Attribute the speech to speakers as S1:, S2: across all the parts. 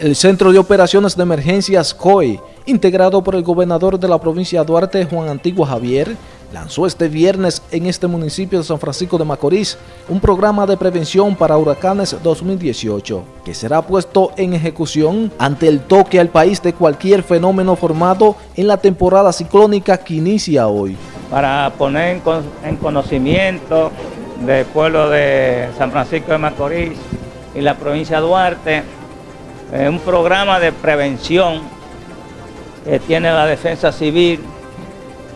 S1: El Centro de Operaciones de Emergencias COE, integrado por el gobernador de la provincia de Duarte, Juan Antigua Javier, lanzó este viernes en este municipio de San Francisco de Macorís un programa de prevención para huracanes 2018, que será puesto en ejecución ante el toque al país de cualquier fenómeno formado en la temporada ciclónica que inicia hoy.
S2: Para poner en conocimiento del pueblo de San Francisco de Macorís y la provincia de Duarte, es un programa de prevención que tiene la defensa civil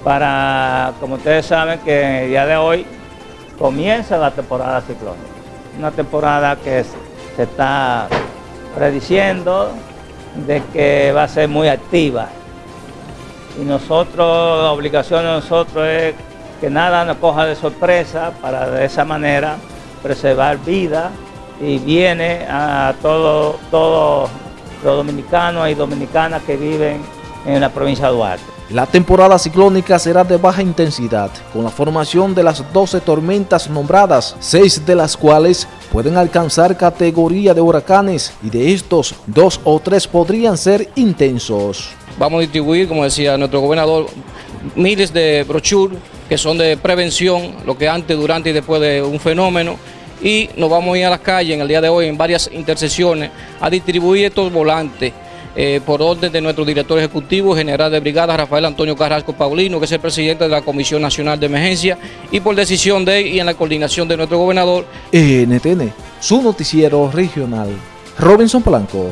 S2: para, como ustedes saben, que el día de hoy comienza la temporada ciclónica. Una temporada que se está prediciendo de que va a ser muy activa. Y nosotros, la obligación de nosotros es que nada nos coja de sorpresa para de esa manera preservar vida y viene a todos todo los dominicanos y dominicanas que viven en la provincia de Duarte.
S1: La temporada ciclónica será de baja intensidad, con la formación de las 12 tormentas nombradas, 6 de las cuales pueden alcanzar categoría de huracanes y de estos, dos o tres podrían ser intensos.
S3: Vamos a distribuir, como decía nuestro gobernador, miles de brochures que son de prevención, lo que antes, durante y después de un fenómeno, y nos vamos a ir a las calles en el día de hoy en varias intersecciones a distribuir estos volantes eh, por orden de nuestro director ejecutivo, general de brigada Rafael Antonio Carrasco Paulino, que es el presidente de la Comisión Nacional de Emergencia, y por decisión de él y en la coordinación de nuestro gobernador.
S1: NTN, su noticiero regional. Robinson Blanco.